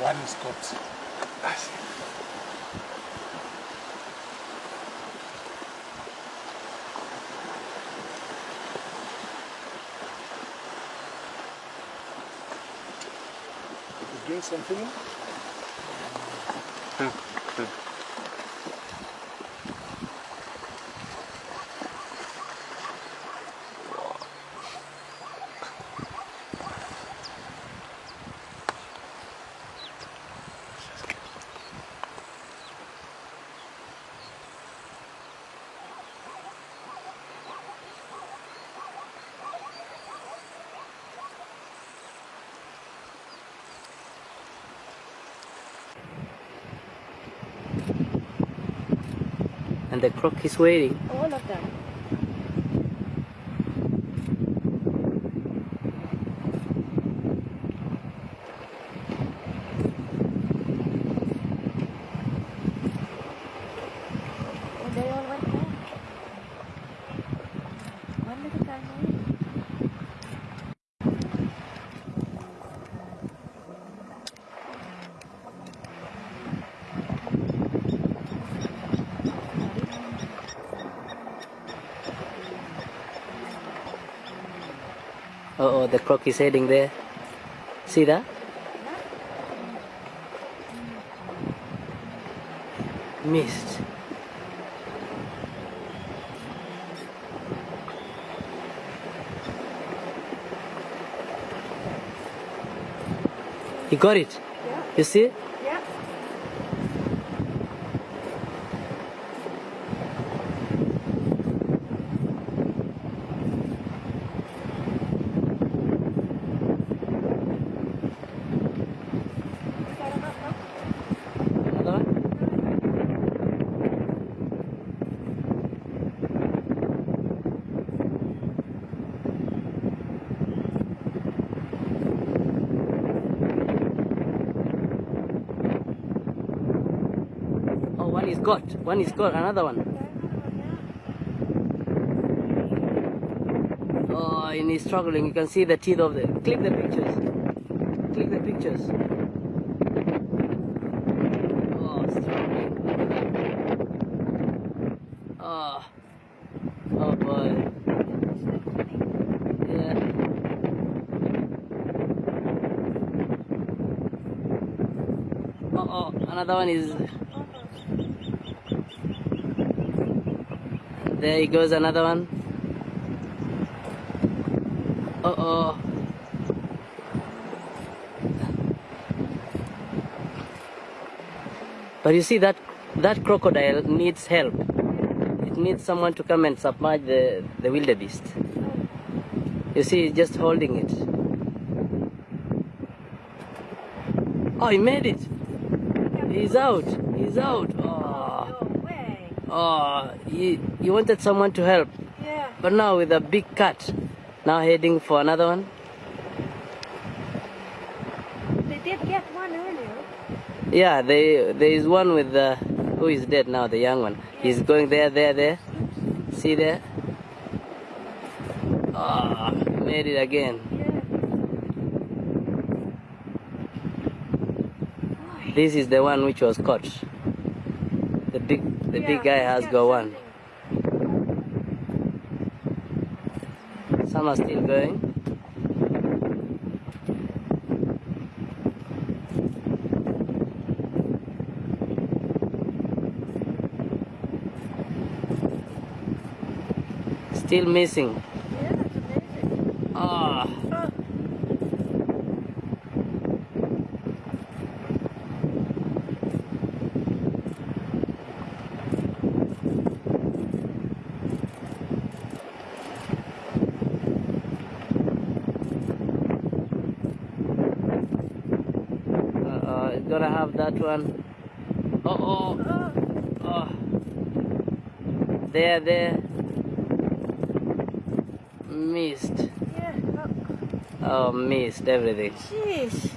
one is caught. You drink something? The croc is waiting. All of them. Oh, they all went back. One little guy Oh, oh, the croc is heading there. See that? Missed. You got it? Yeah. You see it? Yeah. Another one? Oh, one is got. One is got. Another one. Oh, and he's struggling. You can see the teeth of the. Click the pictures. Click the pictures. Oh, struggling. Oh. Oh boy. Yeah. Oh, oh, another one is. There he goes, another one. Uh oh. But you see that that crocodile needs help. It needs someone to come and submerge the, the wildebeest. You see, it's just holding it. Oh, he made it. He's out. He's out. Oh, Oh he, he wanted someone to help. Yeah. But now with a big cut, now heading for another one. They did get one earlier. Yeah, they, there is one with the who is dead now, the young one. He's going there, there, there. See there? Ah, made it again. Yeah. This is the one which was caught. The big, the big guy has got one. Some are still going. Still missing. Yeah, that's amazing. Ah. Uh, gonna have that one. Oh, oh, Oh. There, there. Missed. yeah. Oh, Oh, missed everything. jeez.